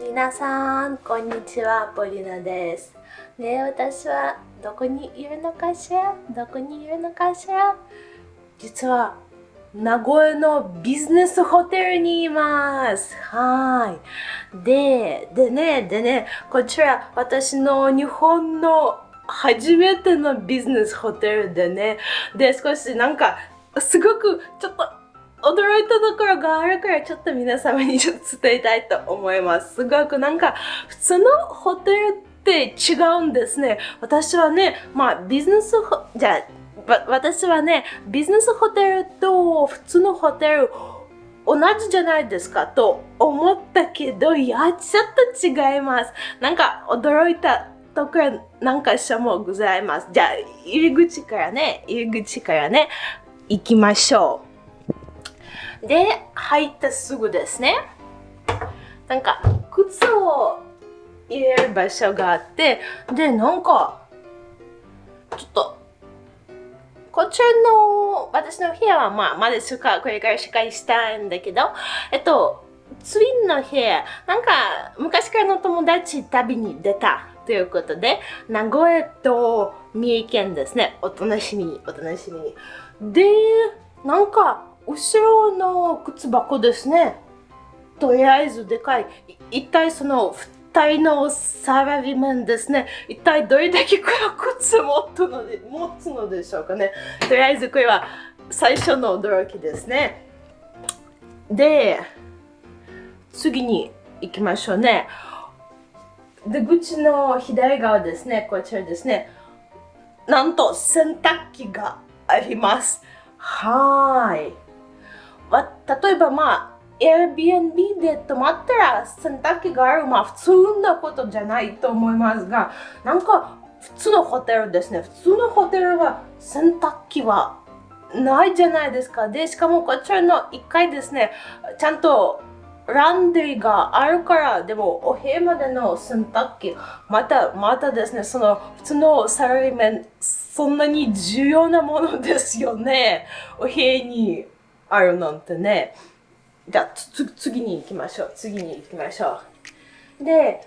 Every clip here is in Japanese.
皆さん、こんにちは、ポリナです。ね私はどこにいるのかしら？どこにいるのかしら？実は、名古屋のビジネスホテルにいます。はい。で、でね、でね、こちら私の日本の初めてのビジネスホテルでね、で、少しなんか、すごくちょっと驚いたところがあるからちょっと皆様にちょっと伝えたいと思います。すごくなんか普通のホテルって違うんですね。私はね、まあビジネス、じゃあ私はね、ビジネスホテルと普通のホテル同じじゃないですかと思ったけど、いや、ちょっと違います。なんか驚いたところなんかしもございます。じゃあ、入り口からね、入り口からね、行きましょう。で、入ってすぐですね。なんか、靴を入れる場所があって、で、なんか、ちょっと、こちらの私の部屋はまあまだしかこれからしかしたいんだけど、えっと、ツインの部屋、なんか昔からの友達旅に出たということで、名古屋と三重県ですね。お楽しみに、お楽しみに。で、なんか、後ろの靴箱ですね。とりあえずでかい。一体その二人のサラリーマンですね。一体どれだけこの靴持つので持つのでしょうかね。とりあえずこれは最初の驚きですね。で、次に行きましょうね。出口の左側ですね。こちらですね。なんと洗濯機があります。はい。例えばまあ、Airbnb で泊まったら洗濯機がある、まあ普通なことじゃないと思いますが、なんか普通のホテルですね。普通のホテルは洗濯機はないじゃないですか。で、しかもこちらの1階ですね、ちゃんとランドリーがあるから、でもお部屋までの洗濯機、また、またですね、その普通のサラリーマン、そんなに重要なものですよね。お部屋にあるなんてね。じゃあ、次に行きましょう。次に行きましょう。で、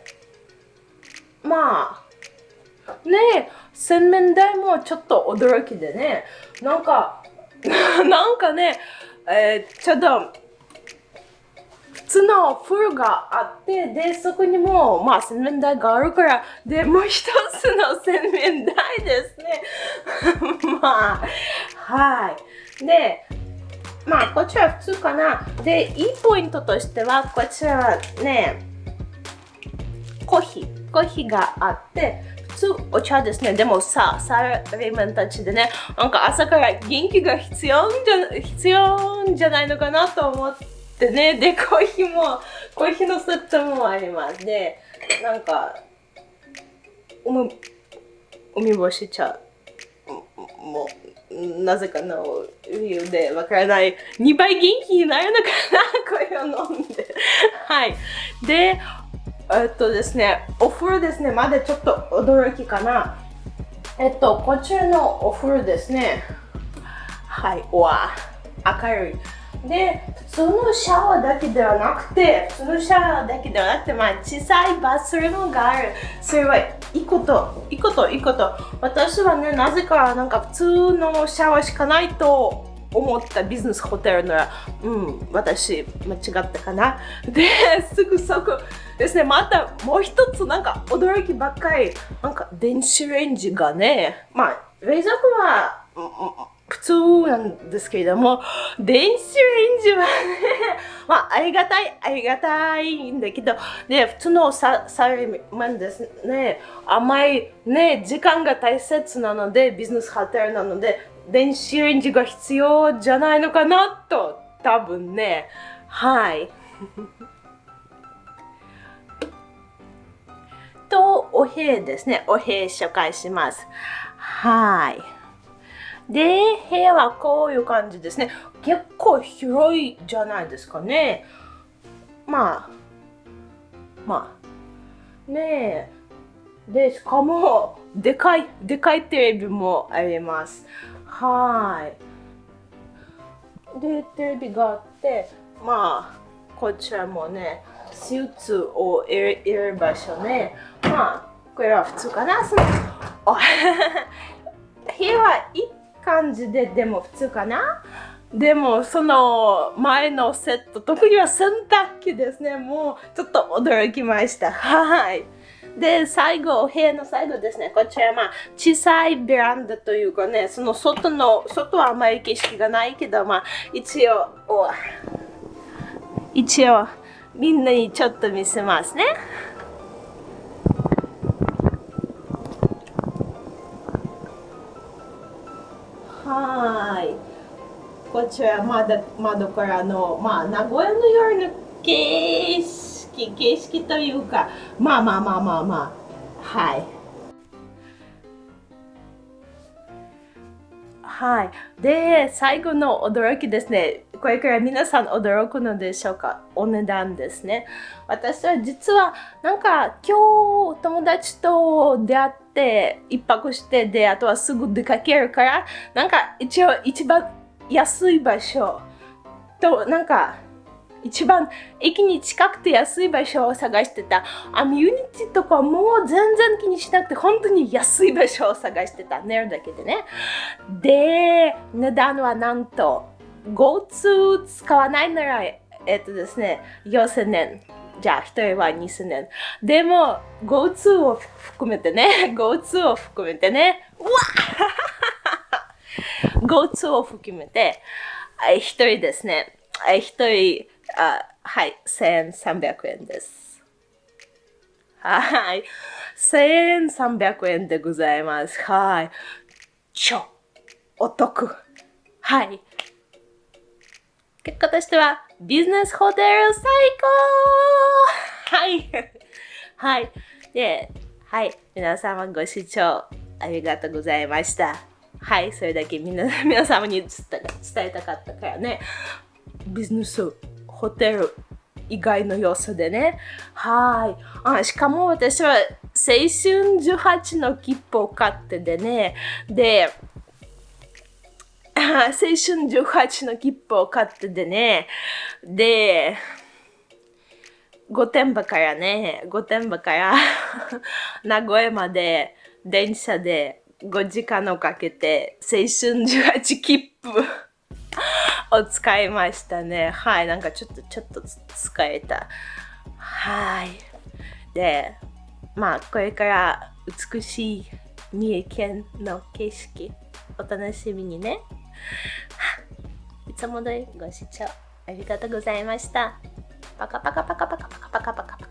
まあ、ね洗面台もちょっと驚きでね、なんか、なんかね、えー、ちょっと、つの風呂があって、で、そこにも、まあ、洗面台があるから、で、もう一つの洗面台ですね。まあ、はい。で、まあ、こっちら普通かな。で、いいポイントとしては、こちらはね、コーヒー。コーヒーがあって、普通お茶ですね。でもさ、サラリーマンたちでね、なんか朝から元気が必要じゃ必要じゃないのかなと思って、ね、で、コーヒーも、コーヒーのセットもあります。で、なんか、海海干し茶もなぜかの理由でわからない。2倍元気になるのかな？これを飲んではい。でえっとですねお風呂ですね。まだちょっと驚きかな。えっとこちらのお風呂ですね。はい。わ。明るい。で、普通のシャワーだけではなくて、普通のシャワーだけではなくて、まあ、小さいバスルームがある。それはいいこと、いいこと、いいこと。私はね、なぜかなんか普通のシャワーしかないと思った。ビジネスホテルなら、うん、私、間違ったかな。で、すぐそこですね、またもう一つなんか驚きばっかり、なんか電子レンジがね、まあ、冷蔵庫は、普通なんですけれども、電子レンジはね、まあ、ありがたい、ありがたいんだけど、で、普通のササラリーマンですね、甘いね、時間が大切なので、ビジネスホテルなので、電子レンジが必要じゃないのかなと、多分ね、はい。と、お部屋ですね。お部屋紹介します。はい。で、部屋はこういう感じですね。結構広いじゃないですかね。まあ、まあ、ねえ。で、しかも、でかい、でかいテレビもあります。はい。で、テレビがあって、まあ、こちらもね、スーツを入れ入れる場所ね。まあ、これは普通かな。そのお 部屋は感じで、でも普通かな？でもその前のセット、特には洗濯機ですね。もうちょっと驚きました。はい。で、最後お、部屋の最後ですね。こちら、まあ、小さいベランダというかね、その外の、外はあまり景色がないけど、まあ、一応、一応、みんなにちょっと見せますね。こちら窓窓からの、まあ、名古屋の夜の景色、景色というか、まあまあまあまあまあ、はい。はい。で、最後の驚きですね。これから皆さん驚くのでしょうか？お値段ですね。私は実はなんか今日友達と出会って一泊してであとはすぐ出かけるからなんか一応一番安い場所となんか一番駅に近くて安い場所を探してた。アミュニティとかもう全然気にしなくて本当に安い場所を探してた。寝るだけでね。で、値段はなんと GoTo 使わないなら、えっとですね、4000円。じゃあ、一人は2000円。でも、GoTo を含めてね、GoTo を含めてね、うわ GoTo を含めて、一人ですね、一人、あはい、1300円です。はい、1300円でございます。はい。超お得。はい。結果としては、ビジネスホテル最高はい。はい。で、はい。皆様ご視聴ありがとうございました。はい。それだけ皆 皆様に伝えたかったからね。ビジネスホテル以外の要素でね。はい。あしかも私は青春18の切符を買ってでね。で、青春18の切符を買ってでね。で、御殿場からね、御殿場から 名古屋まで電車で5時間をかけて青春18切符 を使いましたね。はい、なんかちょっとちょっと使えた。はい。で、まあこれから美しい三重県の景色お楽しみにね。いつも通りご視聴ありがとうございました。パカパカパカパカパカパカパカ。